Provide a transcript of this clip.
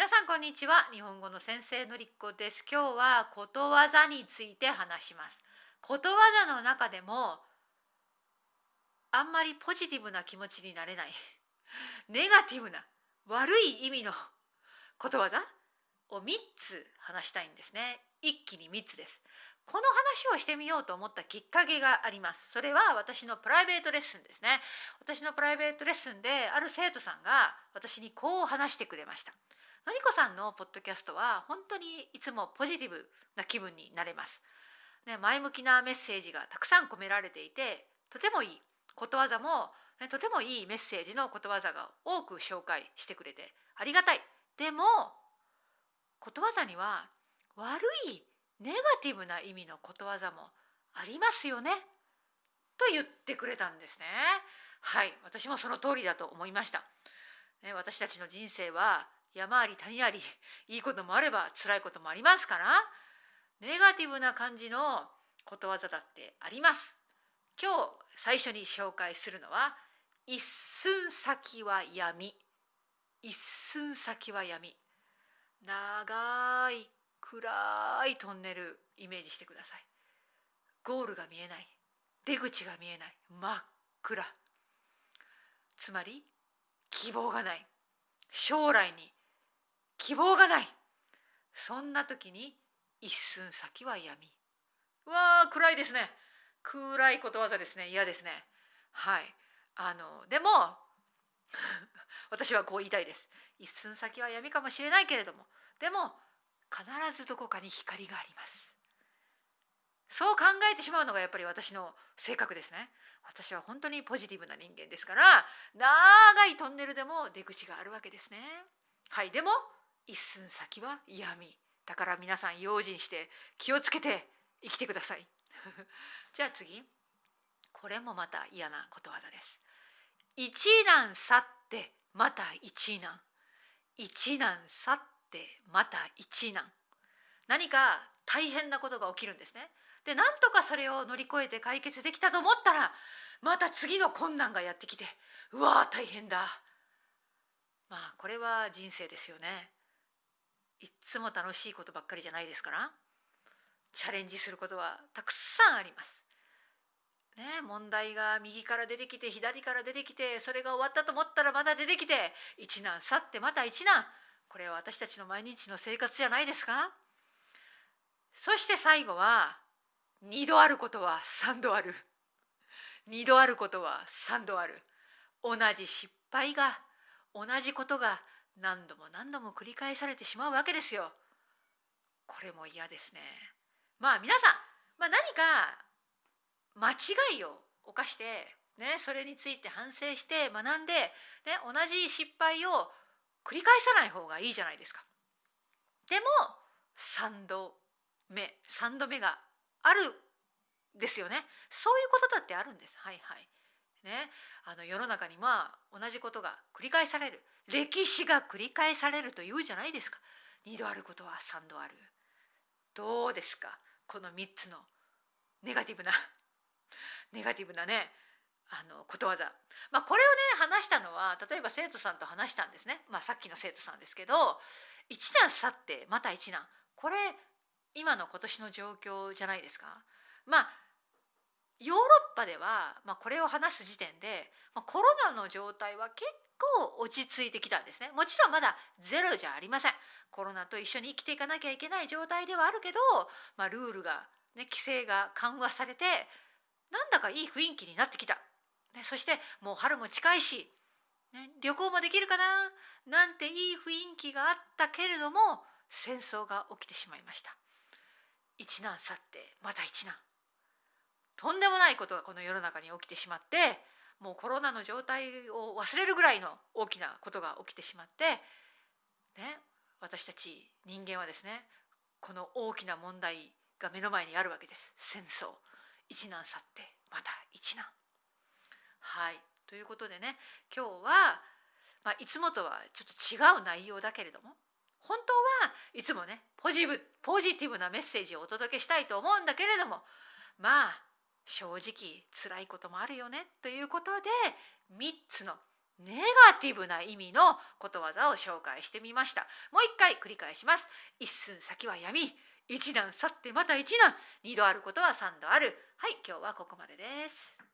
皆さんこんにちは。日本語の先生のりっこです。今日はことわざについて話します。ことわざの中でもあんまりポジティブな気持ちになれない。ネガティブな悪い意味のことわざを3つ話したいんですね。一気に3つです。この話をしてみようと思ったきっかけがあります。それは私のプライベートレッスンですね。私のプライベートレッスンである生徒さんが私にこう話してくれました。のりこさんのポッドキャストは本当にいつもポジティブな気分になれます。ね、前向きなメッセージがたくさん込められていてとてもいいことわざも、ね、とてもいいメッセージのことわざが多く紹介してくれてありがたい。でもことわざには悪いネガティブな意味のことわざもありますよねと言ってくれたんですね。はい私もその通りだと思いました。ね、私たちの人生は山あり谷ありいいこともあれば辛いこともありますからネガティブな感じのことわざだってあります。今日最初に紹介するのは一寸先は闇。一寸先は闇。長い暗いトンネルイメージしてください。ゴールが見えない。出口が見えない。真っ暗。つまり希望がない。将来に希望がない。そんな時に一寸先は闇。うわー暗いですね。暗いことわざですね。嫌ですね。はい。あのでも 私はこう言いたいです。一寸先は闇かもしれないけれどもでも必ずどこかに光があります。そう考えてしまうのがやっぱり私の性格ですね。私は本当にポジティブな人間ですから長いトンネルでも出口があるわけですね。はい。でも一寸先は闇。だから皆さん用心して気をつけて生きてください。じゃあ次。これもまた嫌なことわざです。一難去ってまた一難。一難去ってまた一難。何か大変なことが起きるんですね。でなんとかそれを乗り越えて解決できたと思ったらまた次の困難がやってきてうわー大変だ。まあこれは人生ですよね。いっつも楽しいことばっかりじゃないですからチャレンジすることはたくさんあります。ね、問題が右から出てきて左から出てきてそれが終わったと思ったらまた出てきて一難去ってまた一難。これは私たちの毎日の生活じゃないですか。そして最後は二度あることは三度ある。二度あることは三度ある。同じ失敗が同じことが何度も何度も繰り返されてしまうわけですよ。これも嫌ですね。まあ皆さん、まあ、何か間違いを犯して、ね、それについて反省して学んで、ね、同じ失敗を繰り返さない方がいいじゃないですか。でも3度目3度目があるですよね。そういうことだってあるんです。はいはい。ね、あの世の中には同じことが繰り返される。歴史が繰り返されるというじゃないですか。2度あることは3度ある。どうですか？この3つのネガティブな ネガティブなねあのことわざ、まあ、これをね話したのは例えば生徒さんと話したんですね、まあ、さっきの生徒さんですけど一難去ってまた一難これ今の今年の状況じゃないですか？まあヨーロッパでは、まあ、これを話す時点で、まあ、コロナの状態は結構落ち着いてきたんですね。もちろんまだゼロじゃありません。コロナと一緒に生きていかなきゃいけない状態ではあるけど、まあ、ルールが、ね、規制が緩和されてなんだかいい雰囲気になってきた、ね、そしてもう春も近いし、ね、旅行もできるかななんていい雰囲気があったけれども戦争が起きてしまいました。一難去ってまた一難。とんでもないことがこの世の中に起きてしまってもうコロナの状態を忘れるぐらいの大きなことが起きてしまってね私たち人間はですねこの大きな問題が目の前にあるわけです。戦争。一難去ってまた一難。はい。ということでね今日は、まあ、いつもとはちょっと違う内容だけれども本当はいつもねポジブポジティブなメッセージをお届けしたいと思うんだけれどもまあ正直辛いこともあるよねということで3つのネガティブな意味のことわざを紹介してみました。もう一回繰り返します。一寸先は闇。一段去ってまた一段二度あることは三度ある。はい今日はここまでです。